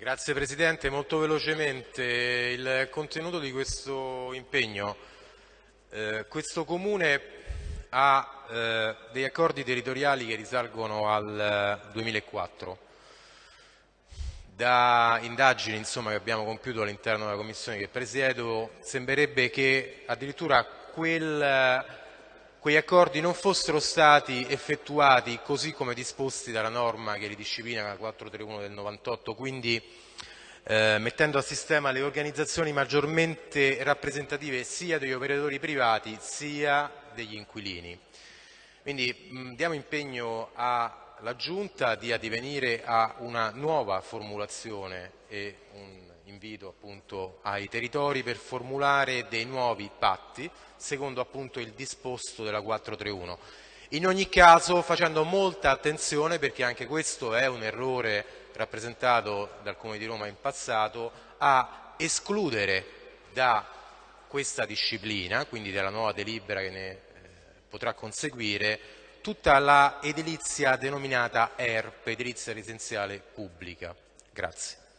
Grazie Presidente, molto velocemente il contenuto di questo impegno. Eh, questo Comune ha eh, degli accordi territoriali che risalgono al 2004. Eh, da indagini insomma, che abbiamo compiuto all'interno della Commissione che presiedo sembrerebbe che addirittura quel quegli accordi non fossero stati effettuati così come disposti dalla norma che li disciplina la 431 del 98, quindi eh, mettendo a sistema le organizzazioni maggiormente rappresentative sia degli operatori privati sia degli inquilini. Quindi mh, diamo impegno alla Giunta di addivenire a una nuova formulazione e un invito appunto ai territori per formulare dei nuovi patti secondo appunto il disposto della 431. In ogni caso facendo molta attenzione perché anche questo è un errore rappresentato dal Comune di Roma in passato a escludere da questa disciplina, quindi dalla nuova delibera che ne eh, potrà conseguire, tutta la edilizia denominata ERP, edilizia residenziale pubblica. Grazie.